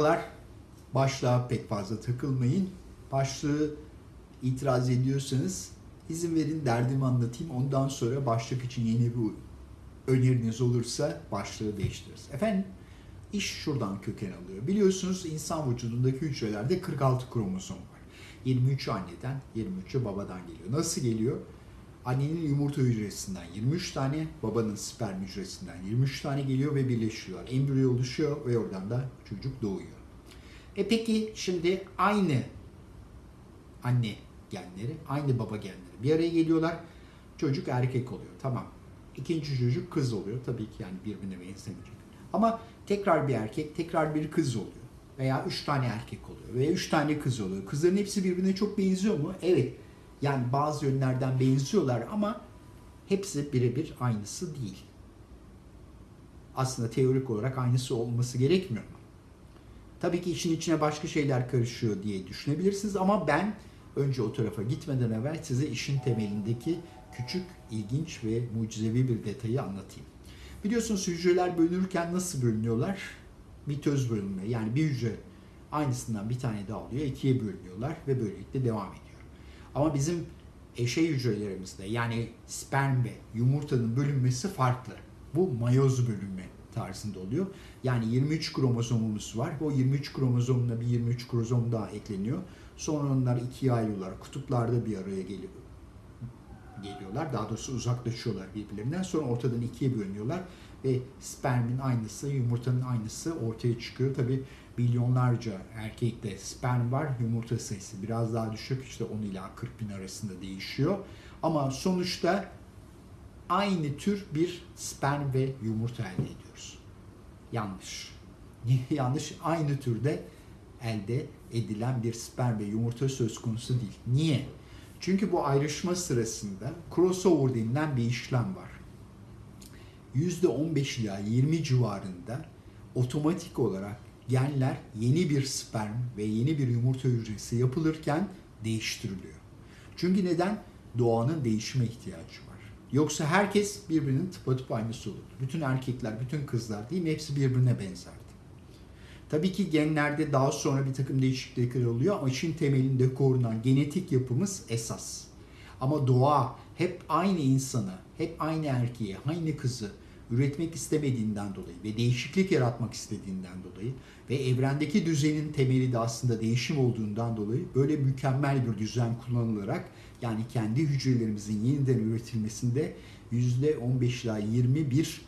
Merhabalar. Başlığa pek fazla takılmayın. Başlığı itiraz ediyorsanız izin verin derdimi anlatayım. Ondan sonra başlık için yeni bir öneriniz olursa başlığı değiştiririz. Efendim iş şuradan köken alıyor. Biliyorsunuz insan vücudundaki hücrelerde 46 kromozom var. 23 anneden, 23'ü babadan geliyor. Nasıl geliyor? Annenin yumurta hücresinden 23 tane, babanın sperm hücresinden 23 tane geliyor ve birleşiyorlar. Embriyo oluşuyor ve oradan da çocuk doğuyor. E peki şimdi aynı anne genleri, aynı baba genleri bir araya geliyorlar. Çocuk erkek oluyor. Tamam. İkinci çocuk kız oluyor. Tabii ki yani birbirine benzemeyecek. Ama tekrar bir erkek, tekrar bir kız oluyor. Veya üç tane erkek oluyor. Veya üç tane kız oluyor. Kızların hepsi birbirine çok benziyor mu? Evet. Yani bazı yönlerden benziyorlar ama hepsi birebir aynısı değil. Aslında teorik olarak aynısı olması gerekmiyor mu? Tabii ki işin içine başka şeyler karışıyor diye düşünebilirsiniz ama ben önce o tarafa gitmeden evvel size işin temelindeki küçük, ilginç ve mucizevi bir detayı anlatayım. Biliyorsunuz hücreler bölünürken nasıl bölünüyorlar? Mitoz bölünme yani bir hücre aynısından bir tane daha alıyor, ikiye bölünüyorlar ve böylelikle devam ediyor. Ama bizim eşey hücrelerimizde yani sperm ve yumurtanın bölünmesi farklı. Bu mayoz bölünme tarzında oluyor. Yani 23 kromozomumuz var. O 23 kromozomuna bir 23 kromozom daha ekleniyor. Sonra onlar ikiye ayrılıyorlar. Kutuplarda bir araya geliyor geliyorlar. Daha doğrusu uzaklaşıyorlar birbirlerinden. Sonra ortadan ikiye bölünüyorlar ve spermin aynısı, yumurtanın aynısı ortaya çıkıyor. Tabi milyonlarca erkekte sperm var. Yumurta sayısı biraz daha düşük. İşte 10 ila 40 bin arasında değişiyor. Ama sonuçta aynı tür bir sperm ve yumurta elde ediyoruz. Yanlış. Yanlış? Aynı türde elde edilen bir sperm ve yumurta söz konusu değil. Niye? Çünkü bu ayrışma sırasında crossover denilen bir işlem var. %15 ila 20 civarında otomatik olarak genler yeni bir sperm ve yeni bir yumurta hücresi yapılırken değiştiriliyor. Çünkü neden? Doğanın değişime ihtiyacı var. Yoksa herkes birbirinin tıpatıp aynısı olur. Bütün erkekler, bütün kızlar değil mi? Hepsi birbirine benzerdi. Tabii ki genlerde daha sonra bir takım değişiklikler oluyor ama işin temelinde korunan genetik yapımız esas. Ama doğa hep aynı insanı, hep aynı erkeği, aynı kızı üretmek istemediğinden dolayı ve değişiklik yaratmak istediğinden dolayı ve evrendeki düzenin temeli de aslında değişim olduğundan dolayı böyle mükemmel bir düzen kullanılarak yani kendi hücrelerimizin yeniden üretilmesinde %15 ila 20 bir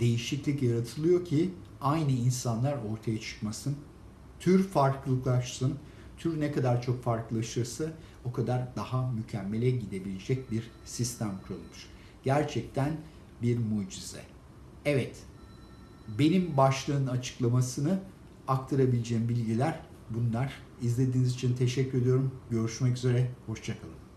değişiklik yaratılıyor ki aynı insanlar ortaya çıkmasın. Tür farklılıklaşsın. Tür ne kadar çok farklılaşırsa o kadar daha mükemmele gidebilecek bir sistem kurulmuş. Gerçekten bir mucize. Evet, benim başlığın açıklamasını aktarabileceğim bilgiler bunlar. İzlediğiniz için teşekkür ediyorum. Görüşmek üzere, hoşçakalın.